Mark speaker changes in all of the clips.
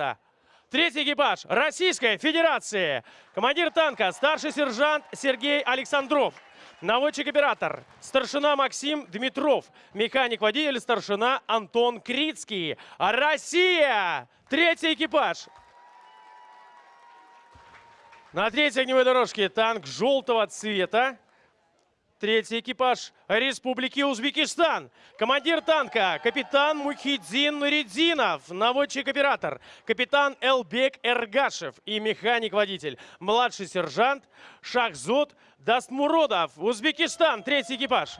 Speaker 1: место. Третий экипаж Российской Федерации. Командир танка старший сержант Сергей Александров. Наводчик-оператор старшина Максим Дмитров. Механик-водитель старшина Антон Крицкий. Россия! Третий экипаж. На третьей огневой дорожке танк желтого цвета. Третий экипаж Республики Узбекистан. Командир танка капитан Мухиддин Нуриддинов. Наводчик-оператор капитан Элбек Эргашев. И механик-водитель младший сержант Шахзод Дастмуродов. Узбекистан. Третий экипаж.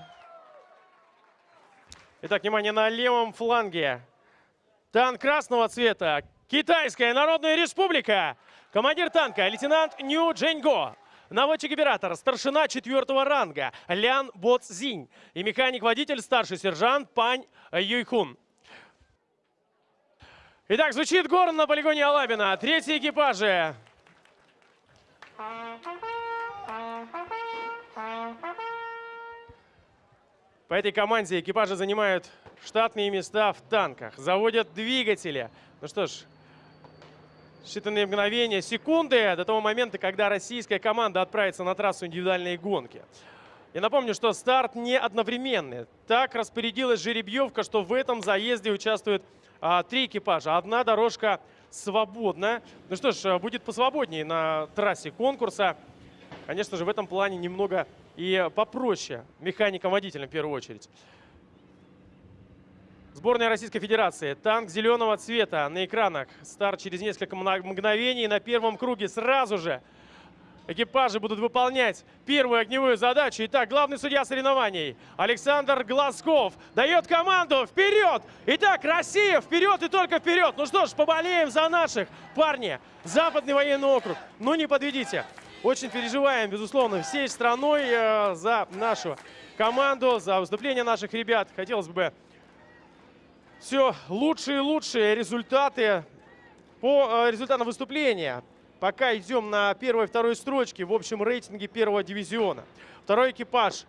Speaker 1: Итак, внимание на левом фланге. Танк красного цвета. Китайская Народная Республика. Командир танка лейтенант Нью Дженьго. Наводчик-оператор, старшина четвертого ранга Лян Боцзинь и механик-водитель, старший сержант Пань Юйхун. Итак, звучит горн на полигоне Алабина. Третий экипажи. По этой команде экипажи занимают штатные места в танках, заводят двигатели. Ну что ж, считанные мгновения, секунды до того момента, когда российская команда отправится на трассу индивидуальной гонки. Я напомню, что старт не одновременный. Так распорядилась жеребьевка, что в этом заезде участвуют а, три экипажа. Одна дорожка свободна. Ну что ж, будет посвободнее на трассе конкурса. Конечно же, в этом плане немного и попроще механикам-водителям в первую очередь. Сборная Российской Федерации. Танк зеленого цвета на экранах. Старт через несколько мгновений на первом круге. Сразу же экипажи будут выполнять первую огневую задачу. Итак, главный судья соревнований Александр Глазков дает команду вперед. Итак, Россия вперед и только вперед. Ну что ж, поболеем за наших. Парни, Западный военный округ. Ну не подведите. Очень переживаем, безусловно, всей страной э, за нашу команду, за выступление наших ребят. Хотелось бы все лучшие и лучшие результаты по э, результатам выступления. Пока идем на первой и второй строчке в общем рейтинге первого дивизиона. Второй экипаж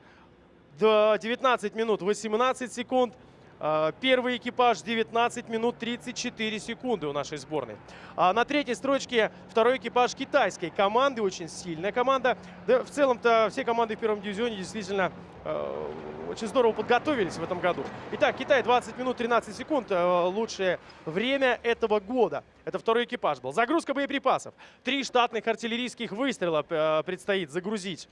Speaker 1: до 19 минут 18 секунд. Э, первый экипаж 19 минут 34 секунды у нашей сборной. А на третьей строчке второй экипаж китайской команды. Очень сильная команда. Да, в целом-то все команды в первом дивизионе действительно э, очень здорово подготовились в этом году. Итак, Китай 20 минут 13 секунд. Э, лучшее время этого года. Это второй экипаж был. Загрузка боеприпасов. Три штатных артиллерийских выстрела э, предстоит загрузить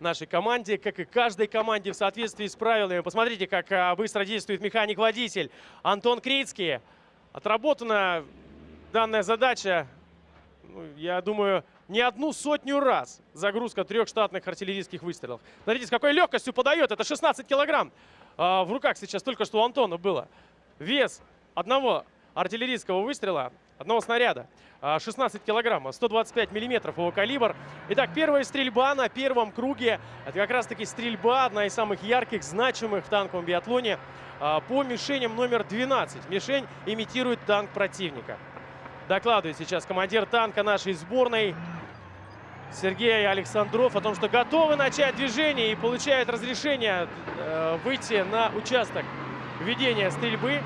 Speaker 1: нашей команде, как и каждой команде в соответствии с правилами. Посмотрите, как э, быстро действует механик-водитель Антон Крицкий. Отработана данная задача, ну, я думаю, не одну сотню раз загрузка трех штатных артиллерийских выстрелов. Смотрите, с какой легкостью подает. Это 16 килограмм. А, в руках сейчас только что у Антона было. Вес одного артиллерийского выстрела, одного снаряда, 16 а, килограммов, 125 миллиметров его калибр. Итак, первая стрельба на первом круге. Это как раз-таки стрельба, одна из самых ярких, значимых в танковом биатлоне а, по мишеням номер 12. Мишень имитирует танк противника. Докладывает сейчас командир танка нашей сборной Сергей Александров о том, что готовы начать движение и получает разрешение э, выйти на участок ведения стрельбы.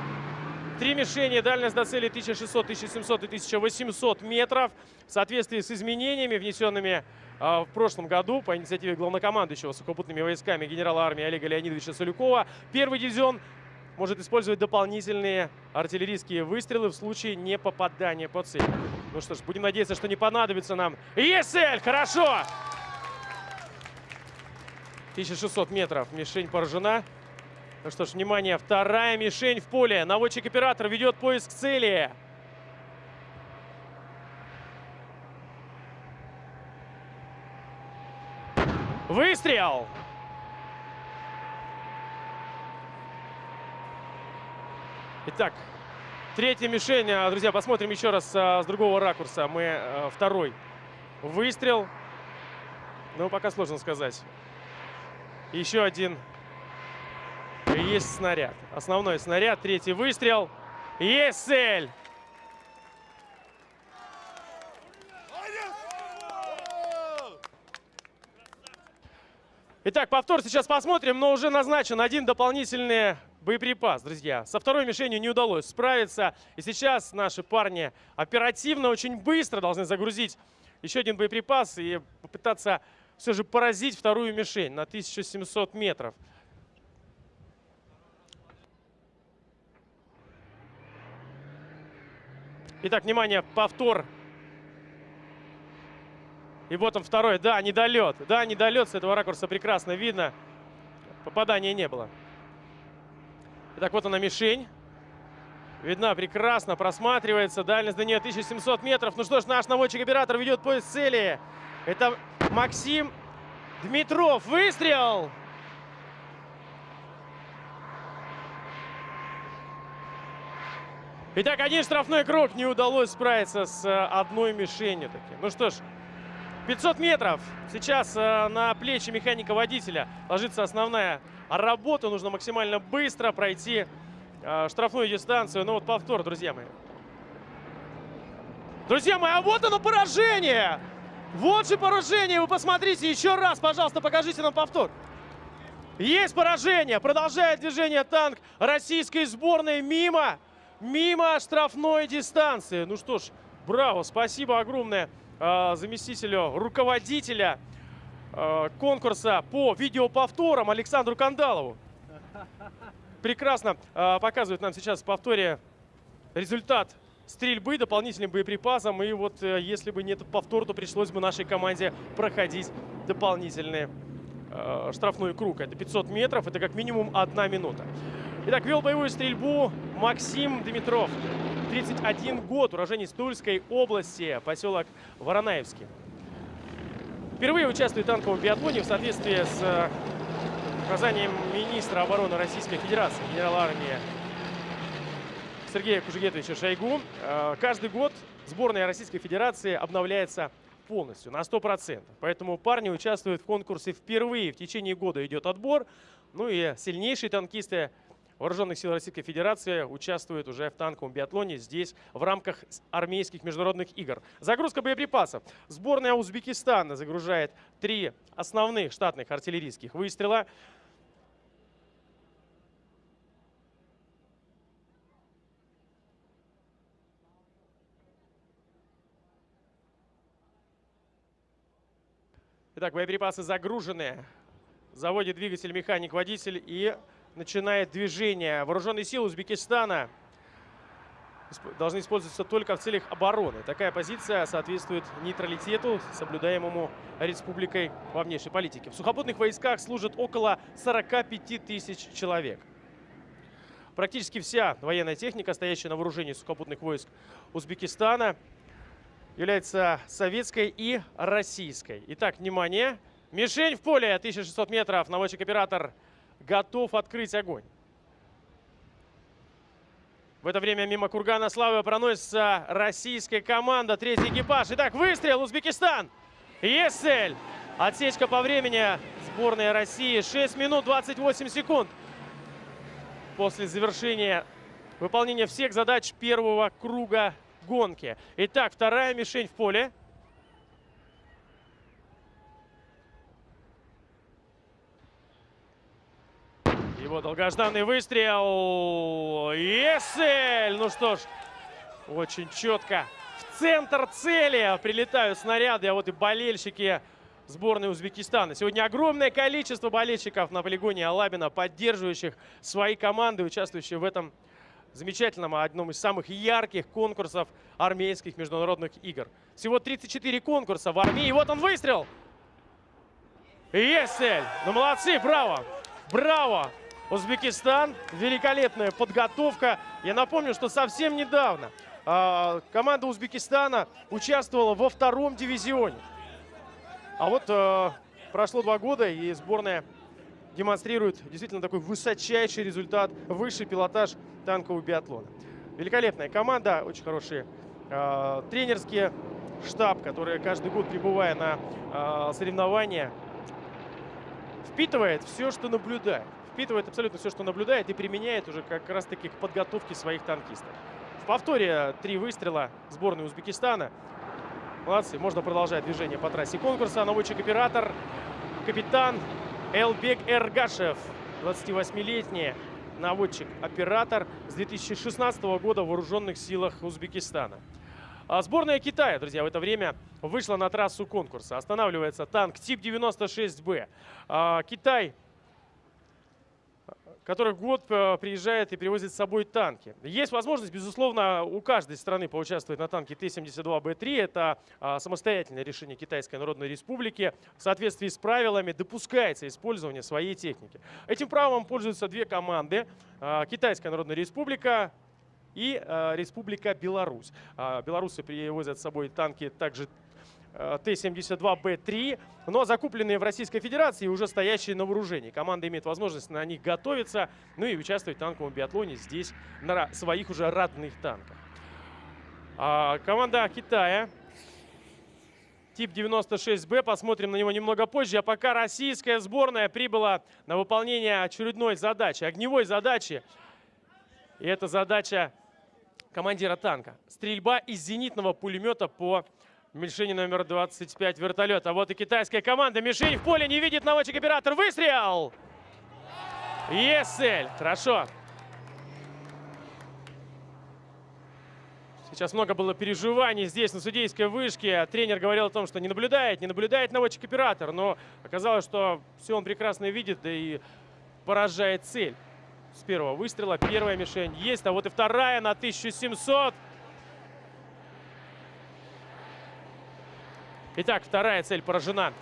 Speaker 1: Три мишени, дальность до цели 1600, 1700 и 1800 метров. В соответствии с изменениями, внесенными э, в прошлом году по инициативе главнокомандующего сухопутными войсками генерала армии Олега Леонидовича Солюкова, первый дивизион может использовать дополнительные артиллерийские выстрелы в случае непопадания по цели. Ну что ж, будем надеяться, что не понадобится нам. Есть цель! Хорошо! 1600 метров. Мишень поражена. Ну что ж, внимание, вторая мишень в поле. Наводчик-оператор ведет поиск цели. Выстрел! Итак, третья мишень. А, друзья, посмотрим еще раз а, с другого ракурса. Мы а, второй выстрел. Ну, пока сложно сказать. Еще один. Есть снаряд. Основной снаряд. Третий выстрел. Есть цель. Итак, повтор сейчас посмотрим, но уже назначен один дополнительный боеприпас, друзья. Со второй мишенью не удалось справиться. И сейчас наши парни оперативно, очень быстро должны загрузить еще один боеприпас и попытаться все же поразить вторую мишень на 1700 метров. Итак, внимание, повтор. И вот он второй. Да, недолет. Да, недолет. С этого ракурса прекрасно видно. Попадания не было. Итак, вот она мишень. Видна прекрасно, просматривается. Дальность до нее 1700 метров. Ну что ж, наш наводчик-оператор ведет поиск цели. Это Максим Дмитров. Выстрел! Итак, один штрафной круг. Не удалось справиться с э, одной мишенью. Таки. Ну что ж, 500 метров. Сейчас э, на плечи механика-водителя ложится основная работа. Нужно максимально быстро пройти э, штрафную дистанцию. Ну вот повтор, друзья мои. Друзья мои, а вот оно поражение! Вот же поражение! Вы посмотрите еще раз, пожалуйста, покажите нам повтор. Есть поражение! Продолжает движение танк российской сборной мимо мимо штрафной дистанции. Ну что ж, браво, спасибо огромное заместителю руководителя э, конкурса по видеоповторам Александру Кандалову. Прекрасно э, показывает нам сейчас в повторе результат стрельбы дополнительным боеприпасом. И вот э, если бы не этот повтор, то пришлось бы нашей команде проходить дополнительный э, штрафной круг. Это 500 метров, это как минимум одна минута. Итак, вел боевую стрельбу Максим Дмитров. 31 год, уроженец Тульской области, поселок Воронаевский. Впервые участвует в танковом биатлоне в соответствии с э, указанием министра обороны Российской Федерации, генерала армии Сергея Кужегетовича Шойгу. Э, каждый год сборная Российской Федерации обновляется полностью, на 100%. Поэтому парни участвуют в конкурсе впервые. В течение года идет отбор. Ну и сильнейшие танкисты Вооруженных сил Российской Федерации участвует уже в танковом биатлоне здесь в рамках армейских международных игр. Загрузка боеприпасов. Сборная Узбекистана загружает три основных штатных артиллерийских выстрела. Итак, боеприпасы загружены. Заводит двигатель механик-водитель и начинает движение. Вооруженные силы Узбекистана должны использоваться только в целях обороны. Такая позиция соответствует нейтралитету, соблюдаемому республикой во внешней политике. В сухопутных войсках служат около 45 тысяч человек. Практически вся военная техника, стоящая на вооружении сухопутных войск Узбекистана, является советской и российской. Итак, внимание. Мишень в поле, 1600 метров. Наводчик-оператор готов открыть огонь. В это время мимо Кургана Славы проносится российская команда. Третий экипаж. Итак, выстрел. Узбекистан. Есть цель. Отсечка по времени сборной России. 6 минут 28 секунд. После завершения выполнения всех задач первого круга гонки. Итак, вторая мишень в поле. Его долгожданный выстрел. Есель! Ну что ж, очень четко. В центр цели прилетают снаряды, а вот и болельщики сборной Узбекистана. Сегодня огромное количество болельщиков на полигоне Алабина, поддерживающих свои команды, участвующие в этом замечательном, одном из самых ярких конкурсов армейских международных игр. Всего 34 конкурса в армии. И вот он выстрел. Есель! Ну молодцы, браво! Браво! Узбекистан. Великолепная подготовка. Я напомню, что совсем недавно э, команда Узбекистана участвовала во втором дивизионе. А вот э, прошло два года, и сборная демонстрирует действительно такой высочайший результат, высший пилотаж танкового биатлона. Великолепная команда, очень хорошие э, тренерские штаб, который каждый год, прибывая на э, соревнования, впитывает все, что наблюдает впитывает абсолютно все, что наблюдает, и применяет уже как раз-таки к подготовке своих танкистов. В повторе три выстрела сборной Узбекистана. Молодцы, можно продолжать движение по трассе конкурса. Наводчик-оператор, капитан Элбек Эргашев, 28-летний наводчик-оператор с 2016 года в вооруженных силах Узбекистана. А сборная Китая, друзья, в это время вышла на трассу конкурса. Останавливается танк тип 96Б. А, Китай который год э, приезжает и привозит с собой танки. Есть возможность, безусловно, у каждой страны поучаствовать на танке Т-72Б3. Это а, самостоятельное решение Китайской Народной Республики. В соответствии с правилами допускается использование своей техники. Этим правом пользуются две команды. А, Китайская Народная Республика и а, Республика Беларусь. Белорусы привозят с собой танки также Т-72Б3, но закупленные в Российской Федерации и уже стоящие на вооружении. Команда имеет возможность на них готовиться, ну и участвовать в танковом биатлоне здесь на своих уже родных танках. А команда Китая, тип 96Б, посмотрим на него немного позже. А пока российская сборная прибыла на выполнение очередной задачи, огневой задачи. И это задача командира танка. Стрельба из зенитного пулемета по Мишени номер 25 вертолет. А вот и китайская команда. Мишень в поле не видит наводчик-оператор. Выстрел! Есель. Хорошо. Сейчас много было переживаний здесь, на судейской вышке. Тренер говорил о том, что не наблюдает, не наблюдает наводчик-оператор. Но оказалось, что все он прекрасно видит, да и поражает цель. С первого выстрела первая мишень есть, а вот и вторая на 1700. Итак, вторая цель поражена.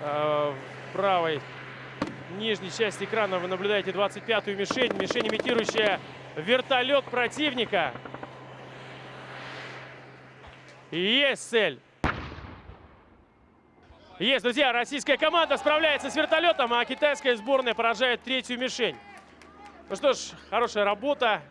Speaker 1: Э, в правой нижней части экрана вы наблюдаете 25-ю мишень. Мишень, имитирующая вертолет противника. Есть цель. Есть, друзья, российская команда справляется с вертолетом, а китайская сборная поражает третью мишень. Ну что ж, хорошая работа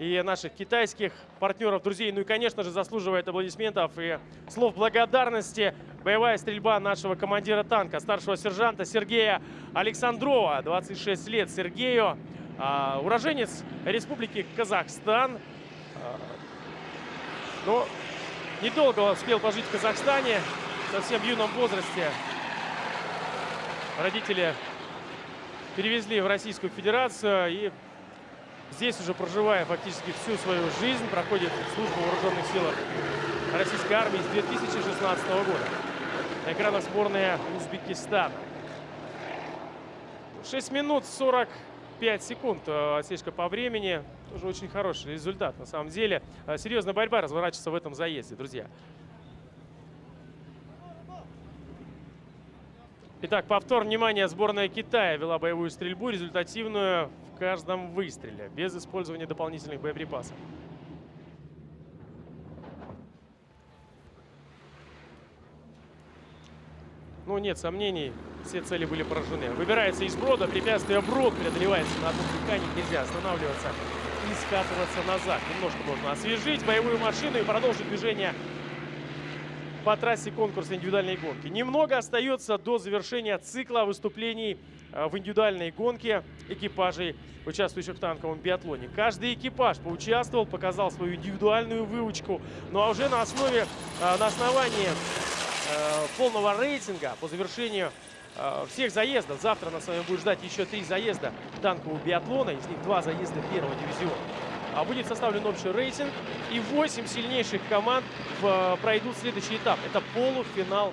Speaker 1: и наших китайских партнеров, друзей. Ну и, конечно же, заслуживает аплодисментов и слов благодарности боевая стрельба нашего командира танка, старшего сержанта Сергея Александрова. 26 лет Сергею. А, уроженец Республики Казахстан. А, но недолго успел пожить в Казахстане, в совсем юном возрасте. Родители перевезли в Российскую Федерацию и Здесь уже проживая фактически всю свою жизнь, проходит службу в вооруженных силах российской армии с 2016 года. На экранах сборная Узбекистана. 6 минут 45 секунд э, отсечка по времени. Тоже очень хороший результат на самом деле. Э, серьезная борьба разворачивается в этом заезде, друзья. Итак, повтор внимания. Сборная Китая вела боевую стрельбу, результативную каждом выстреле, без использования дополнительных боеприпасов. Ну, нет сомнений, все цели были поражены. Выбирается из брода, препятствие брод преодолевается на одном дыхании, нельзя останавливаться и скатываться назад. Немножко можно освежить боевую машину и продолжить движение по трассе конкурса индивидуальной гонки. Немного остается до завершения цикла выступлений в индивидуальной гонке экипажей, участвующих в танковом биатлоне. Каждый экипаж поучаствовал, показал свою индивидуальную выучку. Ну а уже на основе, э, на основании э, полного рейтинга по завершению всех заездов. Завтра нас с вами будет ждать еще три заезда танкового биатлона. Из них два заезда первого дивизиона. А будет составлен общий рейтинг, и 8 сильнейших команд пройдут следующий этап. Это полуфинал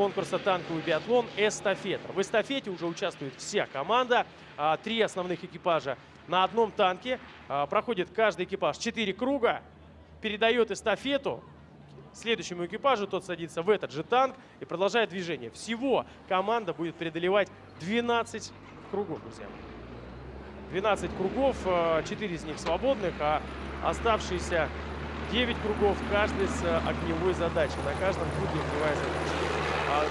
Speaker 1: конкурса «Танковый биатлон» эстафета. В эстафете уже участвует вся команда, а, три основных экипажа на одном танке. А, проходит каждый экипаж 4 круга, передает эстафету следующему экипажу, тот садится в этот же танк и продолжает движение. Всего команда будет преодолевать 12 кругов, друзья. 12 кругов, 4 э, из них свободных, а оставшиеся 9 кругов каждый с огневой задачей. На каждом круге огневая задача. А,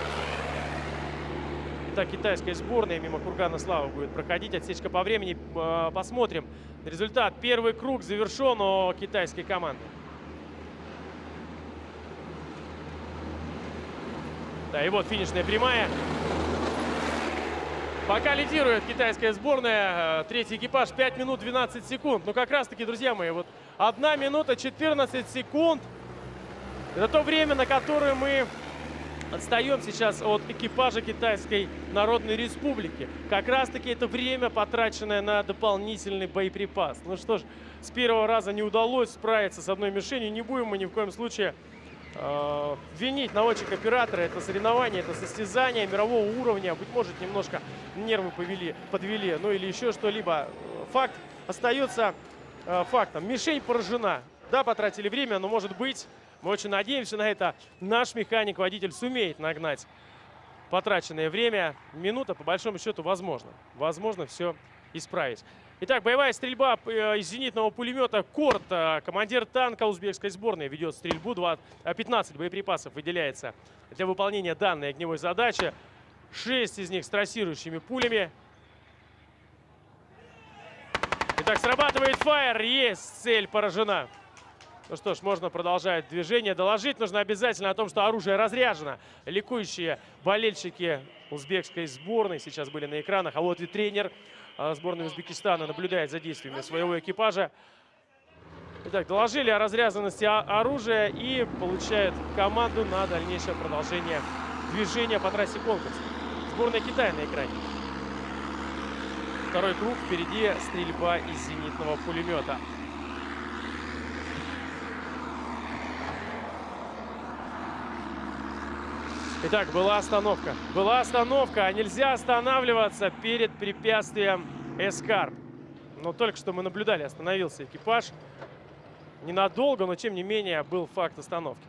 Speaker 1: итак, китайская сборная мимо Кургана Слава будет проходить. Отсечка по времени. Э, посмотрим результат. Первый круг завершен у китайской команды. Да, и вот финишная прямая. Пока лидирует китайская сборная. Э, третий экипаж 5 минут 12 секунд. Ну как раз таки, друзья мои, вот 1 минута 14 секунд. Это то время, на которое мы отстаем сейчас от экипажа Китайской Народной Республики. Как раз-таки это время, потраченное на дополнительный боеприпас. Ну что ж, с первого раза не удалось справиться с одной мишенью. Не будем мы ни в коем случае э, винить наводчик-оператора. Это соревнование, это состязание мирового уровня. Быть может, немножко нервы повели, подвели, ну или еще что-либо. Факт остается э, фактом. Мишень поражена. Да, потратили время, но может быть мы очень надеемся на это. Наш механик-водитель сумеет нагнать потраченное время. Минута, по большому счету, возможно. Возможно все исправить. Итак, боевая стрельба э, из зенитного пулемета «Корт». Э, командир танка узбекской сборной ведет стрельбу. 15 э, боеприпасов выделяется для выполнения данной огневой задачи. 6 из них с трассирующими пулями. Итак, срабатывает фаер. Есть цель поражена. Ну что ж, можно продолжать движение. Доложить нужно обязательно о том, что оружие разряжено. Ликующие болельщики узбекской сборной сейчас были на экранах. А вот и тренер а, сборной Узбекистана наблюдает за действиями своего экипажа. Итак, доложили о разрязанности оружия и получают команду на дальнейшее продолжение движения по трассе конкурса. Сборная Китая на экране. Второй круг, впереди стрельба из зенитного пулемета. Итак, была остановка. Была остановка, а нельзя останавливаться перед препятствием Эскарп. Но только что мы наблюдали, остановился экипаж. Ненадолго, но тем не менее был факт остановки.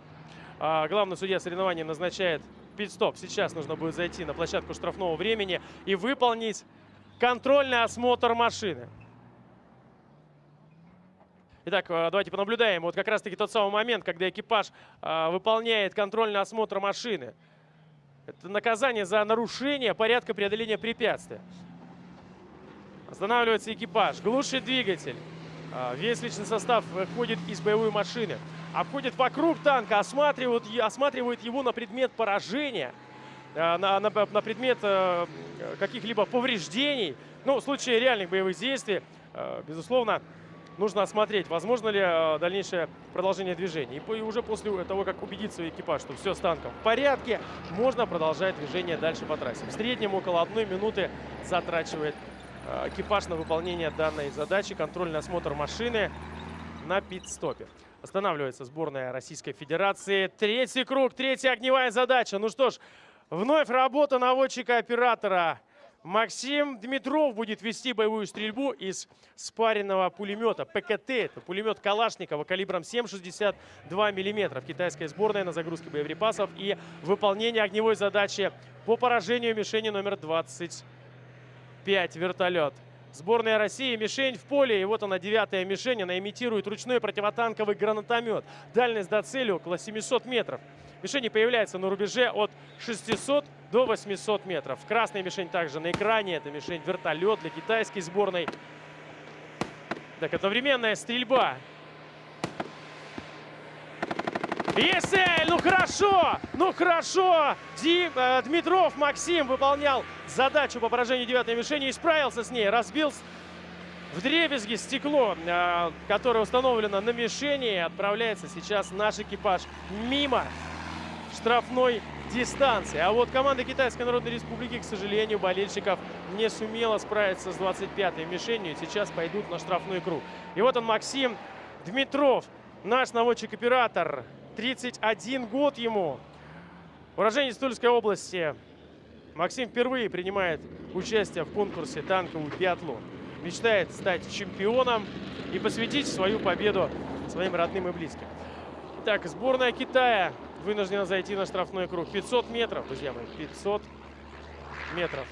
Speaker 1: А, главный судья соревнования назначает пит-стоп. Сейчас нужно будет зайти на площадку штрафного времени и выполнить контрольный осмотр машины. Итак, а, давайте понаблюдаем. Вот как раз-таки тот самый момент, когда экипаж а, выполняет контрольный осмотр машины. Это наказание за нарушение порядка преодоления препятствия. Останавливается экипаж, глушит двигатель. А, весь личный состав выходит из боевой машины. Обходит вокруг танка, осматривает, осматривает его на предмет поражения, а, на, на, на предмет э, каких-либо повреждений. Ну, в случае реальных боевых действий, э, безусловно, нужно осмотреть, возможно ли э, дальнейшее продолжение движения. И уже после того, как убедиться экипаж, что все с танком в порядке, можно продолжать движение дальше по трассе. В среднем около одной минуты затрачивает э, экипаж на выполнение данной задачи. Контрольный осмотр машины на пит-стопе. Останавливается сборная Российской Федерации. Третий круг, третья огневая задача. Ну что ж, вновь работа наводчика-оператора. Максим Дмитров будет вести боевую стрельбу из спаренного пулемета ПКТ. Это пулемет Калашникова калибром 7,62 мм. Китайская сборная на загрузке боеприпасов и выполнение огневой задачи по поражению мишени номер 25 вертолет. Сборная России, мишень в поле. И вот она, девятая мишень. Она имитирует ручной противотанковый гранатомет. Дальность до цели около 700 метров. Мишени появляется на рубеже от 600 до 800 метров. Красная мишень также на экране. Это мишень вертолет для китайской сборной. Так, одновременная стрельба. Есть Ну хорошо! Ну хорошо! Ди, э, Дмитров Максим выполнял задачу по поражению девятой мишени и справился с ней. Разбил в дребезги стекло, э, которое установлено на мишени. Отправляется сейчас наш экипаж мимо штрафной дистанции. А вот команда Китайской Народной Республики, к сожалению, болельщиков не сумела справиться с 25-й мишенью. Сейчас пойдут на штрафной круг. И вот он, Максим Дмитров, наш наводчик-оператор. 31 год ему. Уроженец Тульской области. Максим впервые принимает участие в конкурсе танковый биатлон. Мечтает стать чемпионом и посвятить свою победу своим родным и близким. Итак, сборная Китая вынуждена зайти на штрафной круг. 500 метров, друзья мои, 500 метров.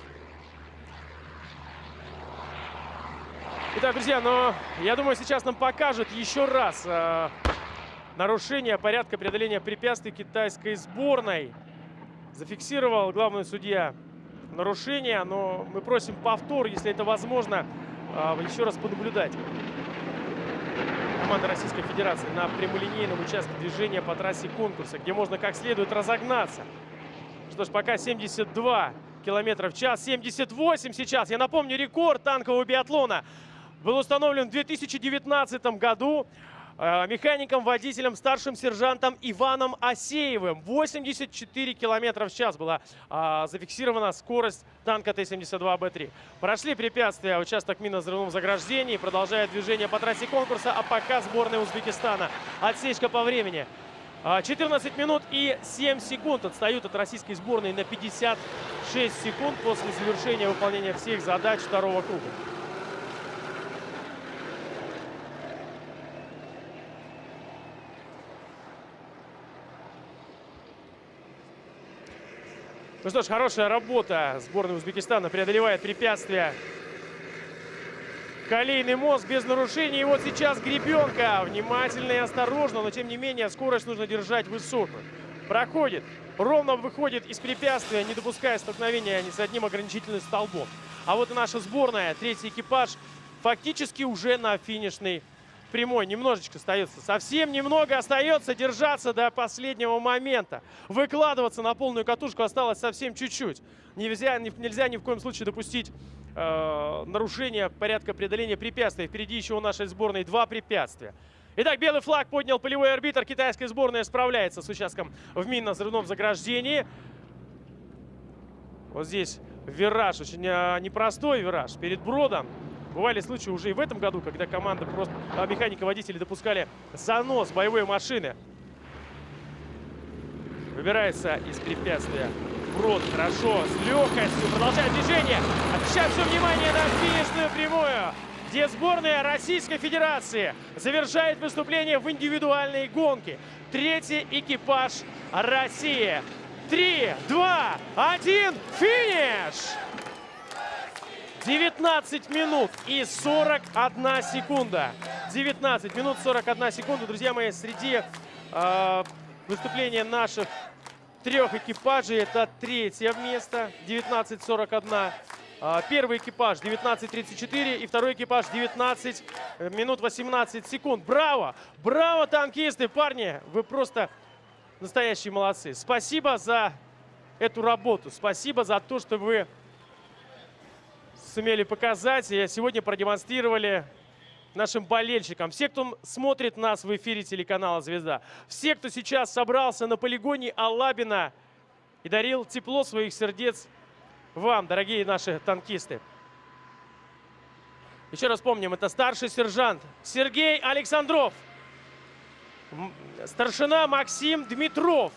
Speaker 1: Итак, друзья, но я думаю, сейчас нам покажут еще раз э, нарушение порядка преодоления препятствий китайской сборной. Зафиксировал главный судья нарушение, но мы просим повтор, если это возможно, э, еще раз понаблюдать команда Российской Федерации на прямолинейном участке движения по трассе конкурса, где можно как следует разогнаться. Что ж, пока 72 километра в час, 78 сейчас. Я напомню, рекорд танкового биатлона был установлен в 2019 году. Э, механиком, водителем, старшим сержантом Иваном Асеевым. 84 километра в час была э, зафиксирована скорость танка Т-72Б3. Прошли препятствия участок минно-взрывном заграждении. Продолжает движение по трассе конкурса, а пока сборная Узбекистана. Отсечка по времени. 14 минут и 7 секунд отстают от российской сборной на 56 секунд после завершения выполнения всех задач второго круга. Ну что ж, хорошая работа сборной Узбекистана преодолевает препятствия. Колейный мост без нарушений. И вот сейчас гребенка. Внимательно и осторожно, но тем не менее скорость нужно держать высокую. Проходит. Ровно выходит из препятствия, не допуская столкновения ни с одним ограничительным столбом. А вот и наша сборная, третий экипаж, фактически уже на финишной прямой. Немножечко остается. Совсем немного остается держаться до последнего момента. Выкладываться на полную катушку осталось совсем чуть-чуть. Нельзя, нельзя ни в коем случае допустить э, нарушения порядка преодоления препятствий. Впереди еще у нашей сборной два препятствия. Итак, белый флаг поднял полевой арбитр. Китайская сборная справляется с участком в минно-взрывном заграждении. Вот здесь вираж, очень э, непростой вираж перед бродом. Бывали случаи уже и в этом году, когда команда просто а, механика-водители допускали занос боевой машины. Выбирается из препятствия. Брод хорошо, с легкостью продолжает движение. Сейчас все внимание на финишную прямую, где сборная Российской Федерации завершает выступление в индивидуальной гонке. Третий экипаж России. Три, два, один, финиш! 19 минут и 41 секунда. 19 минут 41 секунда. Друзья мои, среди э, выступления наших трех экипажей это третье место. 19.41. Э, первый экипаж 19.34 и второй экипаж 19 минут 18 секунд. Браво! Браво, танкисты! Парни, вы просто настоящие молодцы. Спасибо за эту работу. Спасибо за то, что вы сумели показать и сегодня продемонстрировали нашим болельщикам. Все, кто смотрит нас в эфире телеканала «Звезда». Все, кто сейчас собрался на полигоне Алабина и дарил тепло своих сердец вам, дорогие наши танкисты. Еще раз помним, это старший сержант Сергей Александров, старшина Максим Дмитров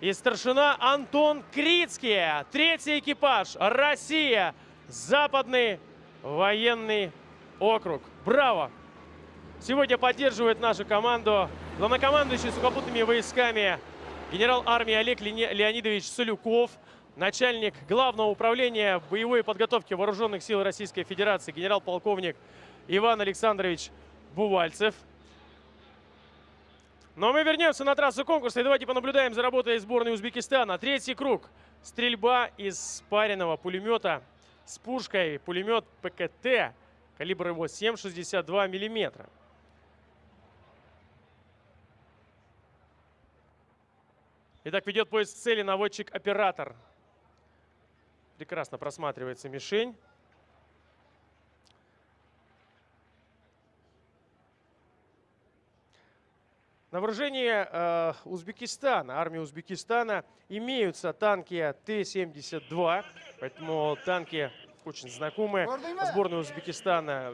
Speaker 1: и старшина Антон Крицкий. Третий экипаж «Россия» Западный военный округ. Браво! Сегодня поддерживает нашу команду главнокомандующий сухопутными войсками генерал армии Олег Леонидович Солюков, начальник главного управления боевой подготовки вооруженных сил Российской Федерации генерал-полковник Иван Александрович Бувальцев. Но мы вернемся на трассу конкурса и давайте понаблюдаем за работой сборной Узбекистана. Третий круг. Стрельба из спаренного пулемета с пушкой пулемет ПКТ. Калибр его 7,62 миллиметра. Итак, ведет поиск цели наводчик-оператор. Прекрасно просматривается мишень. На вооружении э, Узбекистана, армии Узбекистана, имеются танки Т-72, поэтому танки очень знакомые. Сборная Узбекистана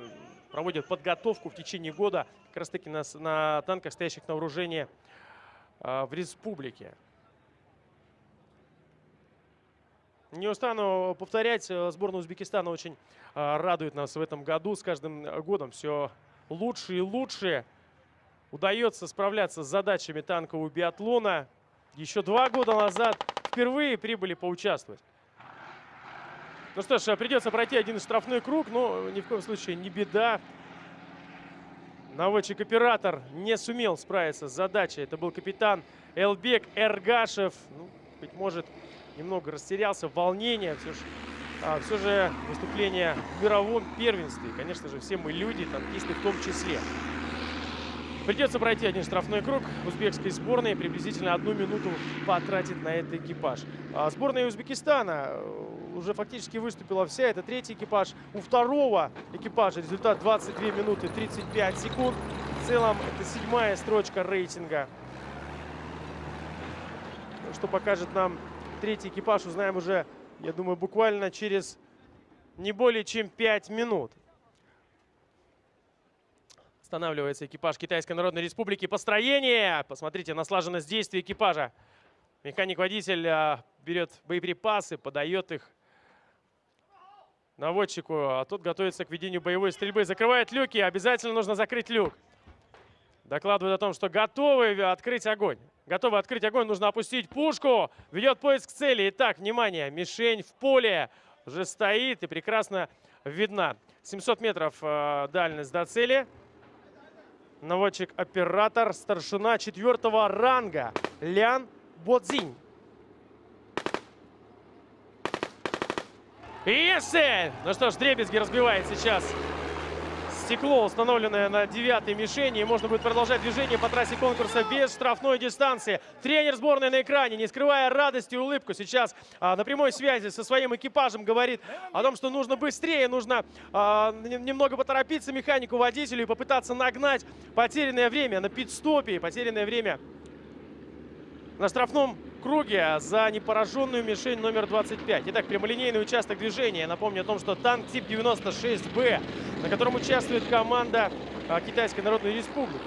Speaker 1: проводит подготовку в течение года как раз таки на, на танках, стоящих на вооружении э, в республике. Не устану повторять, э, сборная Узбекистана очень э, радует нас в этом году. С каждым годом все лучше и лучше удается справляться с задачами танкового биатлона. Еще два года назад впервые прибыли поучаствовать. Ну что ж, придется пройти один штрафной круг, но ни в коем случае не беда. Наводчик-оператор не сумел справиться с задачей. Это был капитан Элбек Эргашев. Ну, быть может, немного растерялся, волнение. Все же, а, все же выступление в мировом первенстве. Конечно же, все мы люди, танкисты в том числе. Придется пройти один штрафной круг. Узбекской сборной приблизительно одну минуту потратит на это экипаж. А сборная Узбекистана э, уже фактически выступила вся. Это третий экипаж. У второго экипажа результат 22 минуты 35 секунд. целом это седьмая строчка рейтинга. Что покажет нам третий экипаж, узнаем уже, я думаю, буквально через не более чем 5 минут. Останавливается экипаж Китайской Народной Республики. Построение! Посмотрите на слаженность действий экипажа. Механик-водитель а, берет боеприпасы, подает их наводчику, а тот готовится к ведению боевой стрельбы. Закрывает люки, обязательно нужно закрыть люк. Докладывает о том, что готовы открыть огонь. Готовы открыть огонь, нужно опустить пушку. Ведет поиск цели. Итак, внимание, мишень в поле уже стоит и прекрасно видна. 700 метров э, дальность до цели. Наводчик-оператор, старшина четвертого ранга Лян Бодзинь. Если! Ну что ж, Дребезги разбивает сейчас стекло, установленное на девятой мишени. И можно будет продолжать движение по трассе конкурса без штрафной дистанции. Тренер сборной на экране, не скрывая радости и улыбку, сейчас а, на прямой связи со своим экипажем говорит о том, что нужно быстрее, нужно а, немного поторопиться механику, водителю и попытаться нагнать потерянное время на пит-стопе. Потерянное время на штрафном круге за непораженную мишень номер 25. Итак, прямолинейный участок движения. напомню о том, что танк тип 96Б, на котором участвует команда а, Китайской Народной Республики.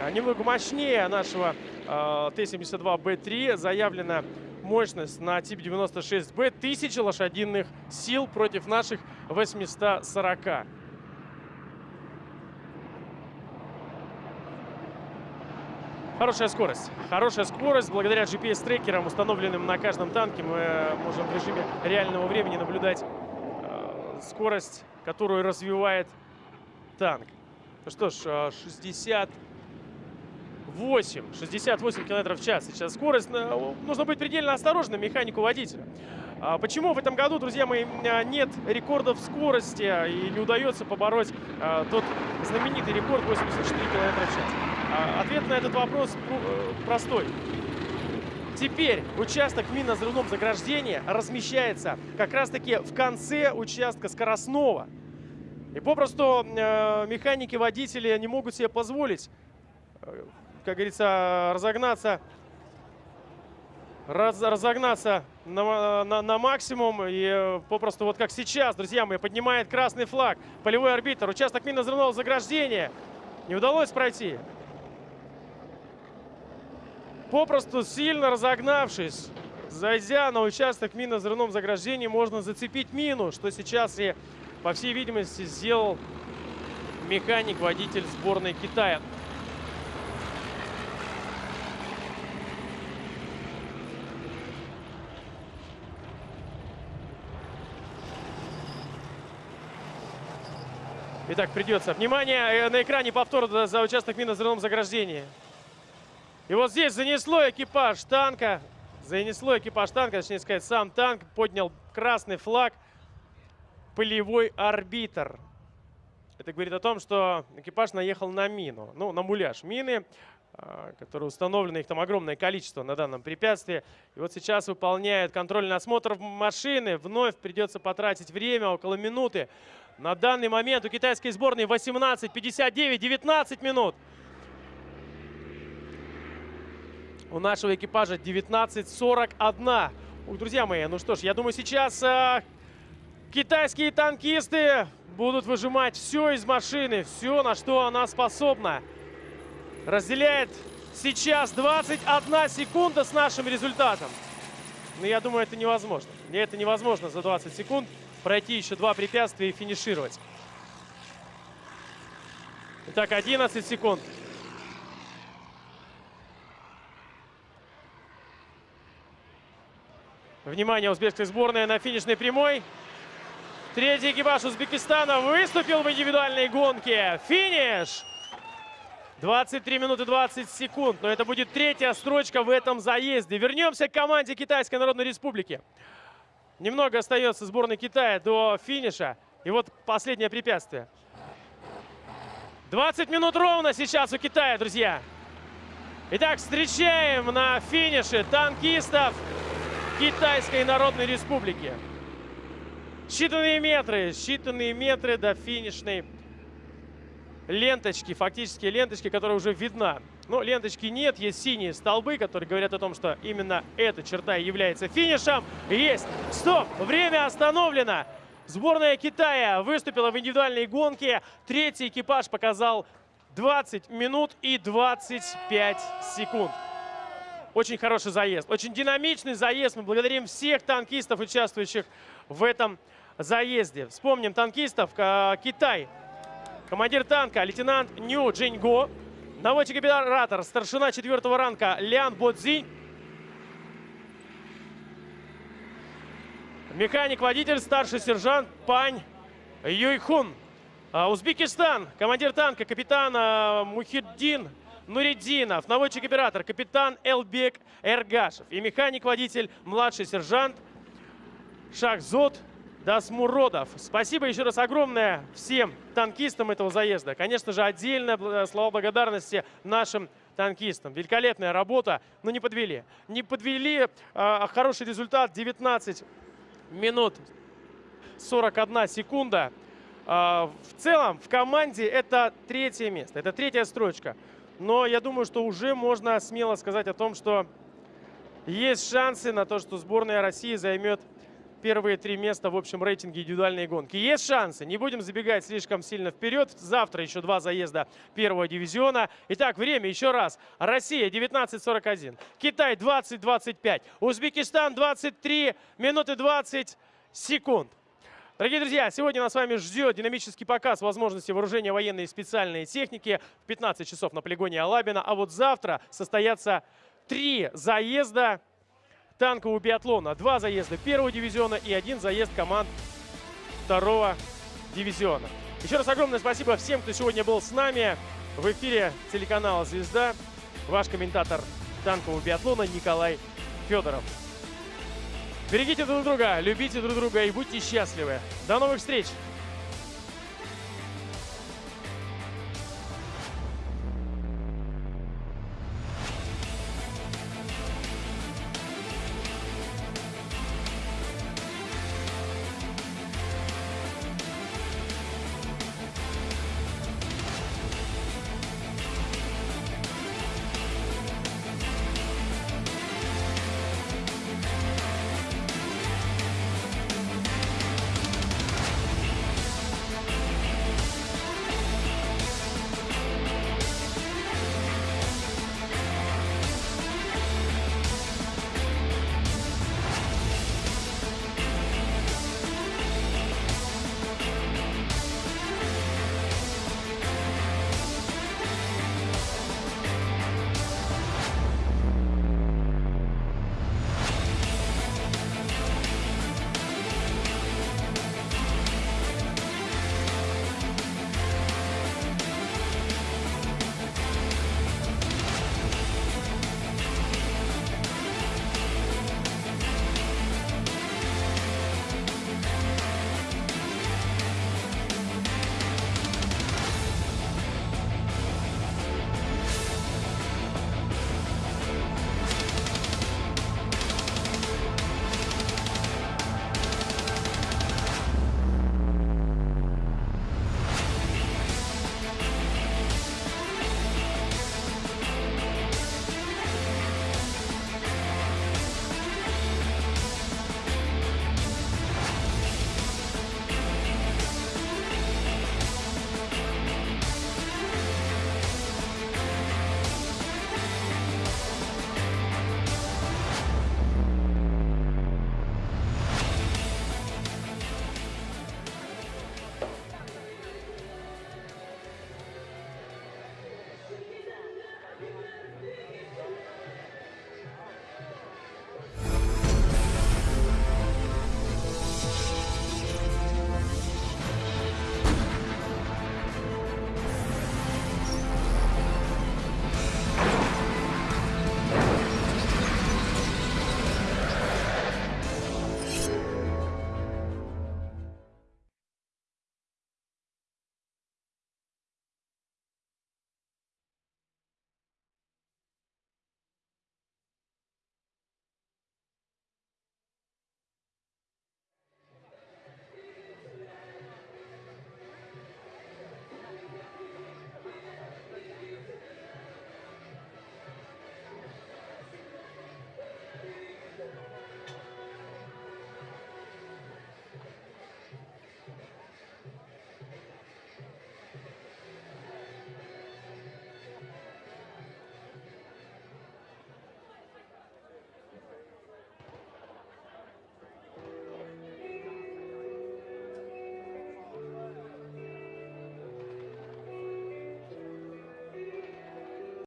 Speaker 1: А, немного мощнее нашего а, Т-72Б3 заявлена мощность на тип 96Б 1000 лошадиных сил против наших 840. Хорошая скорость. Хорошая скорость. Благодаря GPS-трекерам, установленным на каждом танке, мы можем в режиме реального времени наблюдать э, скорость, которую развивает танк. Ну что ж, 68, э, 68 километров в час. Сейчас скорость. Э, нужно быть предельно осторожным механику водителя. А почему в этом году, друзья мои, э, нет рекордов скорости и не удается побороть тот знаменитый рекорд 84 километра в час? А, ответ на этот вопрос э, простой. Теперь участок минно-взрывном заграждения размещается как раз-таки в конце участка скоростного. И попросту э, механики, водители не могут себе позволить, э, как говорится, разогнаться, раз, разогнаться на, на, на максимум. И попросту вот как сейчас, друзья мои, поднимает красный флаг. Полевой арбитр. Участок минно-взрывного заграждения не удалось пройти попросту сильно разогнавшись, зайдя на участок минно-взрывном заграждении, можно зацепить мину, что сейчас и, по всей видимости, сделал механик-водитель сборной Китая. Итак, придется. Внимание, э, на экране повтор за участок минно-взрывном заграждении. И вот здесь занесло экипаж танка. Занесло экипаж танка, точнее сказать, сам танк. Поднял красный флаг. Полевой арбитр. Это говорит о том, что экипаж наехал на мину. Ну, на муляж мины, а, которые установлены, их там огромное количество на данном препятствии. И вот сейчас выполняет контрольный осмотр машины. Вновь придется потратить время, около минуты. На данный момент у китайской сборной 18.59, 19 минут. У нашего экипажа 19.41. Ух, друзья мои, ну что ж, я думаю, сейчас э, китайские танкисты будут выжимать все из машины, все, на что она способна. Разделяет сейчас 21 секунда с нашим результатом. Но я думаю, это невозможно. Мне это невозможно за 20 секунд пройти еще два препятствия и финишировать. Итак, 11 секунд. Внимание, узбекская сборная на финишной прямой. Третий экипаж Узбекистана выступил в индивидуальной гонке. Финиш! 23 минуты 20 секунд. Но это будет третья строчка в этом заезде. Вернемся к команде Китайской Народной Республики. Немного остается сборной Китая до финиша. И вот последнее препятствие. 20 минут ровно сейчас у Китая, друзья. Итак, встречаем на финише танкистов Китайской Народной Республики. Считанные метры, считанные метры до финишной ленточки, фактически ленточки, которая уже видна. Но ленточки нет, есть синие столбы, которые говорят о том, что именно эта черта является финишем. Есть! Стоп! Время остановлено! Сборная Китая выступила в индивидуальной гонке. Третий экипаж показал 20 минут и 25 секунд. Очень хороший заезд, очень динамичный заезд. Мы благодарим всех танкистов, участвующих в этом заезде. Вспомним танкистов. Китай. Командир танка лейтенант Ню Джиньго. Наводчик-оператор, старшина четвертого ранга Лян Бодзинь. Механик-водитель, старший сержант Пань Юйхун. А, Узбекистан, командир танка, капитан а, Мухиддин Нуриддинов, наводчик-оператор, капитан Элбек Эргашев и механик-водитель, младший сержант Шахзот Дасмуродов. Спасибо еще раз огромное всем танкистам этого заезда. Конечно же, отдельно слова благодарности нашим танкистам. Великолепная работа, но не подвели. Не подвели а, хороший результат 19 минут 41 секунда. А, в целом в команде это третье место, это третья строчка. Но я думаю, что уже можно смело сказать о том, что есть шансы на то, что сборная России займет первые три места в общем рейтинге индивидуальной гонки. Есть шансы, не будем забегать слишком сильно вперед. Завтра еще два заезда первого дивизиона. Итак, время еще раз. Россия 19.41, Китай 20.25, Узбекистан 23 минуты 20 секунд. Дорогие друзья, сегодня нас с вами ждет динамический показ возможности вооружения военной и специальной техники в 15 часов на полигоне Алабина. А вот завтра состоятся три заезда танкового биатлона. Два заезда первого дивизиона и один заезд команд второго дивизиона. Еще раз огромное спасибо всем, кто сегодня был с нами. В эфире телеканала «Звезда». Ваш комментатор танкового биатлона Николай Федоров. Берегите друг друга, любите друг друга и будьте счастливы. До новых встреч!